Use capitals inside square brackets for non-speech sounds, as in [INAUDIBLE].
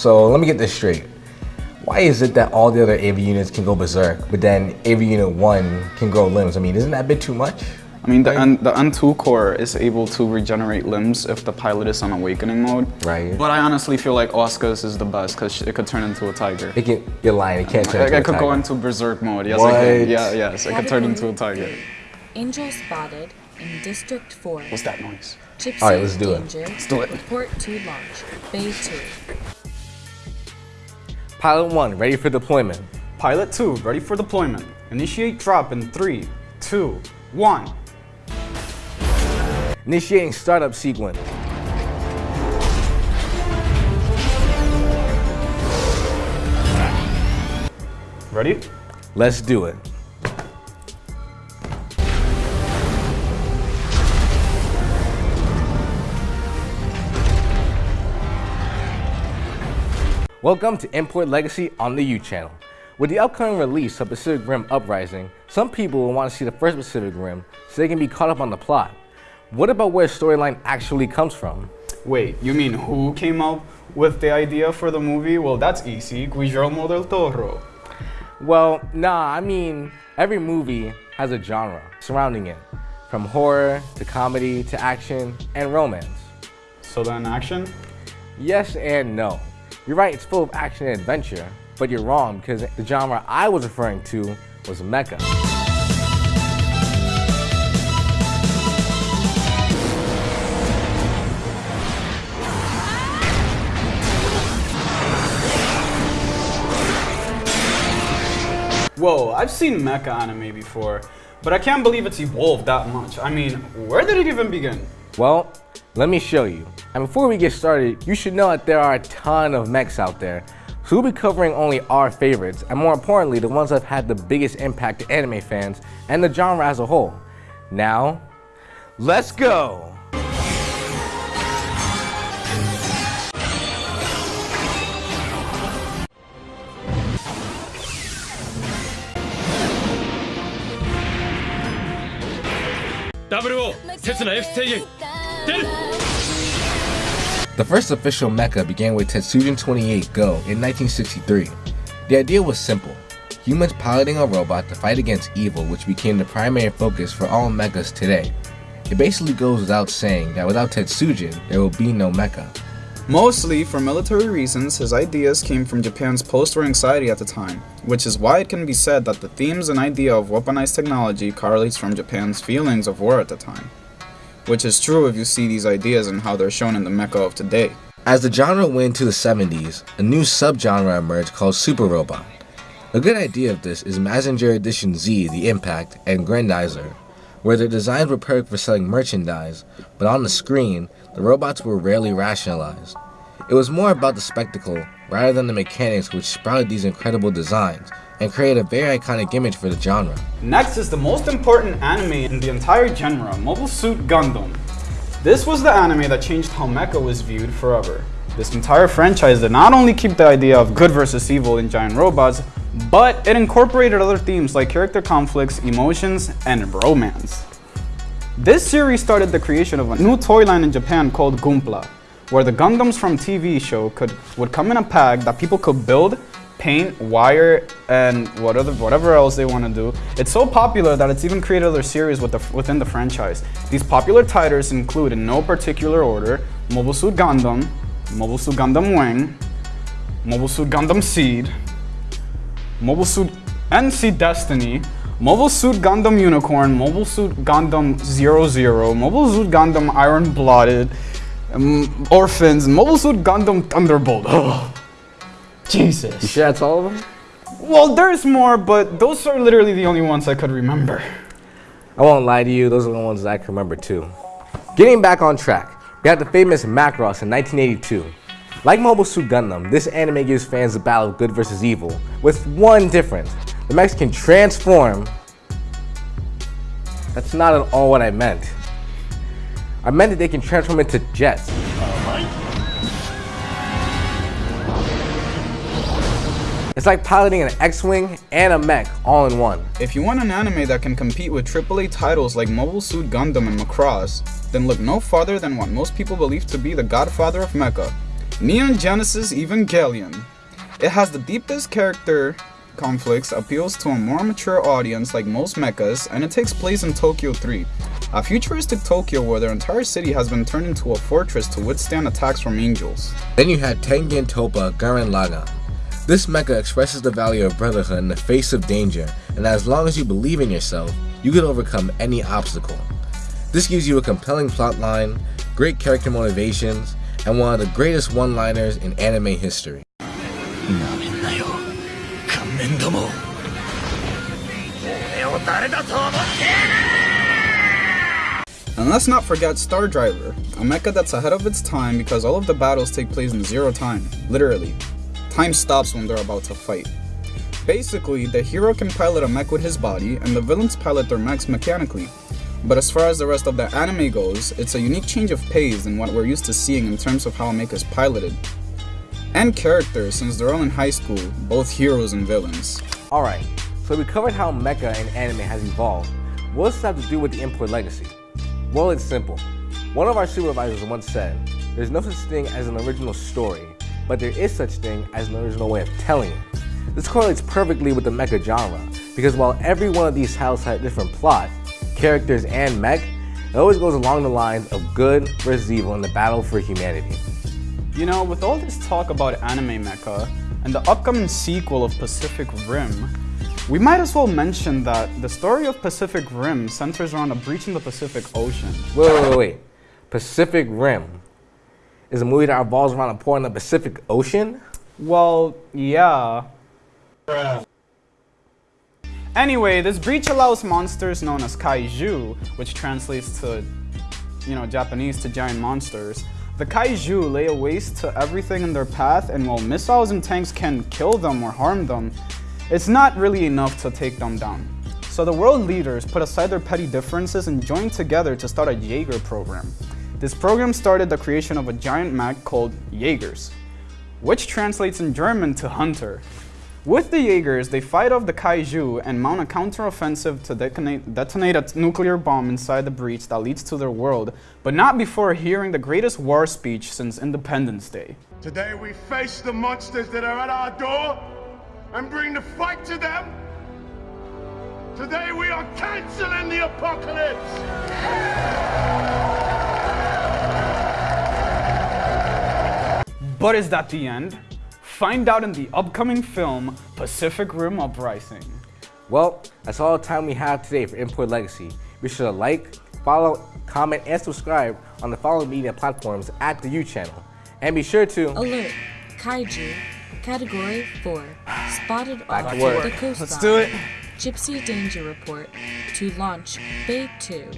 So let me get this straight. Why is it that all the other AV units can go berserk, but then AV unit 1 can grow limbs? I mean, isn't that a bit too much? I mean, the, N, the N2 core is able to regenerate limbs if the pilot is on awakening mode. Right. But I honestly feel like Oscar's is the best because it could turn into a tiger. It can, you're lying, it can't turn I, into I a could go into berserk mode. Yes, What? I can. Yeah, yes, it could turn into a tiger. Angel spotted in District 4. What's that noise? Gypsy All right, let's do it. danger. Let's do it. Report to launch. Bay 2. Pilot 1, ready for deployment. Pilot 2, ready for deployment. Initiate drop in 3, 2, 1. Initiating startup sequence. Ready? Let's do it. Welcome to Import Legacy on the U channel. With the upcoming release of Pacific Rim Uprising, some people will want to see the first Pacific Rim so they can be caught up on the plot. What about where storyline actually comes from? Wait, you mean who came up with the idea for the movie? Well, that's easy. Guillermo del Toro. Well, nah, I mean, every movie has a genre surrounding it, from horror to comedy to action and romance. So then action? Yes and no. You're right, it's full of action and adventure, but you're wrong because the genre I was referring to was mecha. Whoa, I've seen mecha anime before, but I can't believe it's evolved that much. I mean, where did it even begin? Well, let me show you. And before we get started, you should know that there are a ton of mechs out there. So we'll be covering only our favorites, and more importantly, the ones that have had the biggest impact to anime fans and the genre as a whole. Now, let's go! The first official mecha began with Tetsujin 28 Go in 1963. The idea was simple. Humans piloting a robot to fight against evil which became the primary focus for all mechas today. It basically goes without saying that without Tetsujin, there will be no mecha. Mostly for military reasons, his ideas came from Japan's post-war anxiety at the time, which is why it can be said that the themes and idea of weaponized technology correlates from Japan's feelings of war at the time. Which is true if you see these ideas and how they're shown in the mecha of today. As the genre went into the 70s, a new subgenre emerged called Super Robot. A good idea of this is Mazinger Edition Z, The Impact, and Grandizer, where their designs were perfect for selling merchandise, but on the screen, the robots were rarely rationalized. It was more about the spectacle rather than the mechanics which sprouted these incredible designs and created a very iconic image for the genre. Next is the most important anime in the entire genre, Mobile Suit Gundam. This was the anime that changed how mecha was viewed forever. This entire franchise did not only keep the idea of good versus evil in giant robots, but it incorporated other themes like character conflicts, emotions, and romance. This series started the creation of a new toy line in Japan called Gunpla, where the Gundams from TV show could would come in a pack that people could build, paint, wire, and whatever whatever else they want to do. It's so popular that it's even created other series with the, within the franchise. These popular titles include, in no particular order, Mobile Suit Gundam, Mobile Suit Gundam Wing, Mobile Suit Gundam Seed, Mobile Suit NC Destiny, Mobile Suit Gundam Unicorn, Mobile Suit Gundam 00, Mobile Suit Gundam Iron Blooded, um, Orphans, Mobile Suit Gundam Thunderbolt. Oh, [LAUGHS] Jesus. You sure that's all of them? Well, there's more, but those are literally the only ones I could remember. I won't lie to you, those are the ones I can remember too. Getting back on track, we have the famous Macross in 1982. Like Mobile Suit Gundam, this anime gives fans the battle of good versus evil, with one difference. The mechs can transform. That's not at all what I meant. I meant that they can transform into jets. It's like piloting an X-Wing and a mech all in one. If you want an anime that can compete with AAA titles like Mobile Suit Gundam and Macross, then look no farther than what most people believe to be the godfather of mecha, Neon Genesis Evangelion. It has the deepest character conflicts, appeals to a more mature audience like most mechas, and it takes place in Tokyo 3, a futuristic Tokyo where their entire city has been turned into a fortress to withstand attacks from angels. Then you had Tengen Toppa Gurren Lagann. This mecha expresses the value of brotherhood in the face of danger, and as long as you believe in yourself, you can overcome any obstacle. This gives you a compelling plotline, great character motivations, and one of the greatest one-liners in anime history. And let's not forget Star Driver, a mecha that's ahead of its time because all of the battles take place in zero time, literally. Time stops when they're about to fight. Basically, the hero can pilot a mech with his body, and the villains pilot their mechs mechanically. But as far as the rest of the anime goes, it's a unique change of pace than what we're used to seeing in terms of how a mech is piloted. And characters, since they're all in high school, both heroes and villains. Alright, so we covered how mecha and anime has evolved. What does this have to do with the import legacy? Well, it's simple. One of our supervisors once said, there's no such thing as an original story, but there is such thing as an original way of telling it. This correlates perfectly with the mecha genre, because while every one of these titles had a different plot, characters, and mech, it always goes along the lines of good versus evil in the battle for humanity. You know, with all this talk about anime mecha, and the upcoming sequel of Pacific Rim, we might as well mention that the story of Pacific Rim centers around a breach in the Pacific Ocean. Wait, wait, wait, wait. Pacific Rim is a movie that revolves around a port in the Pacific Ocean? Well, yeah. Anyway, this breach allows monsters known as kaiju, which translates to, you know, Japanese to giant monsters. The kaiju lay waste to everything in their path, and while missiles and tanks can kill them or harm them, it's not really enough to take them down. So the world leaders put aside their petty differences and joined together to start a Jaeger program. This program started the creation of a giant mech called Jaegers, which translates in German to hunter. With the Jaegers, they fight off the kaiju and mount a counteroffensive to detonate, detonate a nuclear bomb inside the breach that leads to their world, but not before hearing the greatest war speech since Independence Day. Today we face the monsters that are at our door and bring the fight to them. Today we are canceling the apocalypse. But is that the end? Find out in the upcoming film Pacific Rim Uprising. Well, that's all the time we have today for Import Legacy. Be sure to like, follow, comment, and subscribe on the following media platforms at the U channel. And be sure to Alert. Kaiju. Category 4. Spotted Back off to work. the coastline. Let's do it. Gypsy Danger Report. To launch Bay 2.